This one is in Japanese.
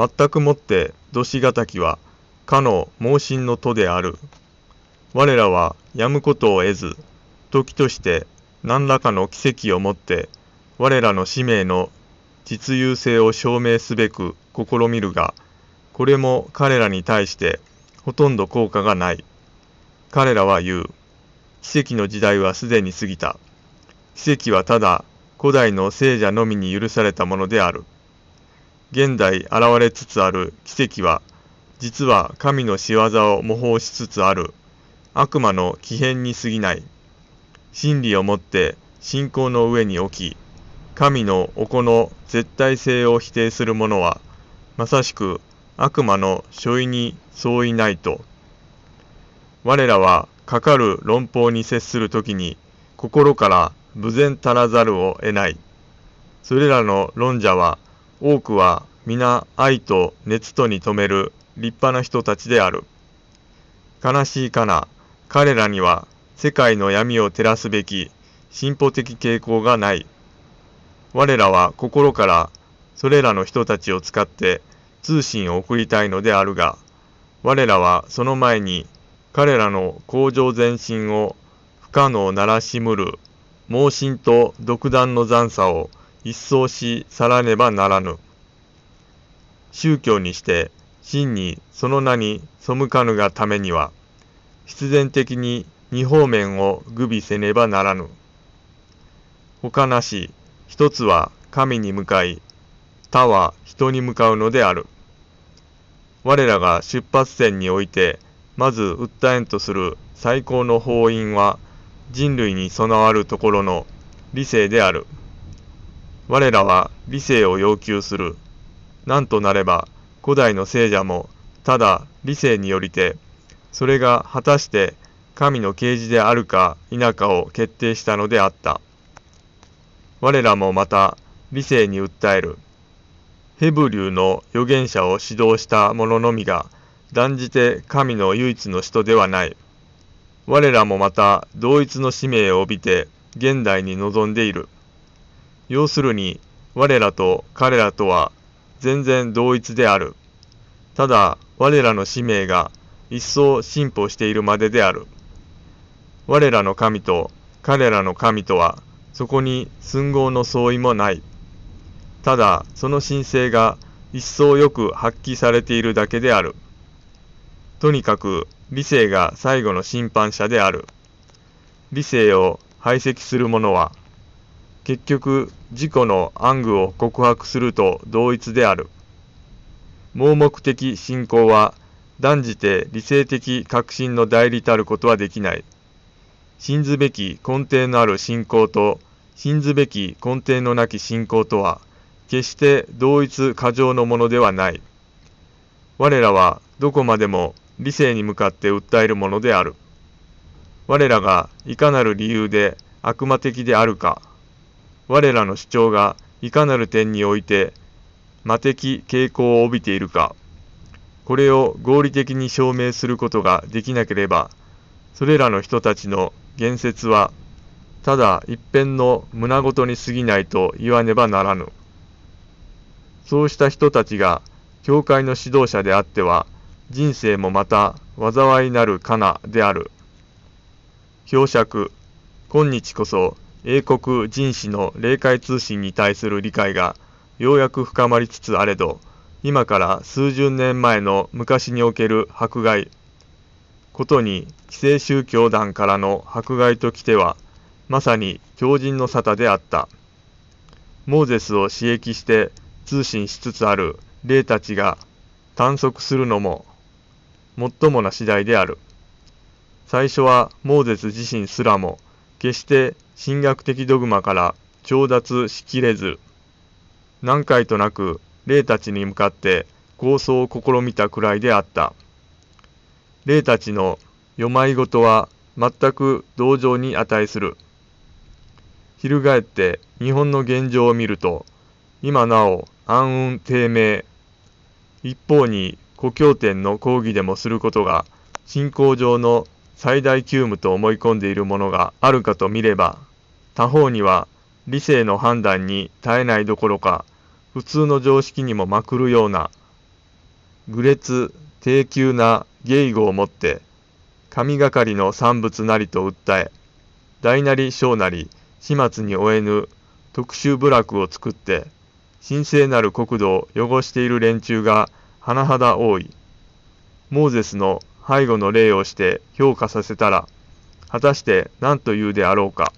全くもってどしがたきはかの盲信の徒である。我らはやむことを得ず、時として何らかの奇跡をもって我らの使命の実有性を証明すべく試みるが、これも彼らに対してほとんど効果がない。彼らは言う。奇跡の時代はすでに過ぎた。奇跡はただ古代の聖者のみに許されたものである。現代現れつつある奇跡は、実は神の仕業を模倣しつつある悪魔の奇変に過ぎない。真理をもって信仰の上に置き、神のお子の絶対性を否定する者は、まさしく悪魔の所意に相違ないと。我らはかかる論法に接するときに、心から無然足らざるを得ない。それらの論者は、多くは皆愛と熱とに留める立派な人たちである。悲しいかな、彼らには世界の闇を照らすべき進歩的傾向がない。我らは心からそれらの人たちを使って通信を送りたいのであるが、我らはその前に彼らの向上前進を不可能ならしむる盲信と独断の残差を一掃し去らねばならぬ。宗教にして真にその名に背かぬがためには、必然的に二方面を具備せねばならぬ。他なし、一つは神に向かい、他は人に向かうのである。我らが出発点において、まず訴えんとする最高の法因は、人類に備わるところの理性である。我らは理性を要求する。なんとなれば、古代の聖者も、ただ理性によりて、それが果たして神の啓示であるか否かを決定したのであった。我らもまた理性に訴える。ヘブリューの預言者を指導した者のみが断じて神の唯一の人ではない。我らもまた同一の使命を帯びて現代に臨んでいる。要するに我らと彼らとは全然同一である。ただ我らの使命が一層進歩しているまでである。我らの神と彼らの神とはそこに寸合の相違もない。ただその神聖が一層よく発揮されているだけである。とにかく理性が最後の審判者である。理性を排斥する者は結局自己の暗愚を告白すると同一である。盲目的信仰は断じて理性的確信の代理たることはできない。信ずべき根底のある信仰と信ずべき根底のなき信仰とは決して同一過剰のものではない。我らはどこまでも理性に向かって訴えるものである。我らがいかなる理由で悪魔的であるか、我らの主張がいかなる点において魔的傾向を帯びているか、これを合理的に証明することができなければ、それらの人たちの言説は、ただ一辺の胸ごとに過ぎないと言わねばならぬ。そうした人たちが、教会の指導者であっては、人生もまた災いなるかなである。表釈、今日こそ英国人士の霊界通信に対する理解がようやく深まりつつあれど、今から数十年前の昔における迫害、ことに既成宗教団からの迫害ときては、まさに強靭の沙汰であった。モーゼスを刺激して通信しつつある霊たちが探索するのも、最もな次第である。最初はモーゼス自身すらも、決して神学的ドグマから調達しきれず、何回となく霊たちに向かって構想を試みたくらいであった。霊たちの読まいごとは全く同情に値する。翻って日本の現状を見ると、今なお暗雲低迷。一方に故郷点の講義でもすることが、信仰上の最大急務と思い込んでいるものがあるかと見れば、他方には理性の判断に耐えないどころか、普通の常識にもまくるような愚劣低級な芸語をもって神がかりの産物なりと訴え大なり小なり始末に終えぬ特殊部落を作って神聖なる国土を汚している連中が甚だ多い。モーゼスの背後の礼をして評価させたら、果たして何と言うであろうか。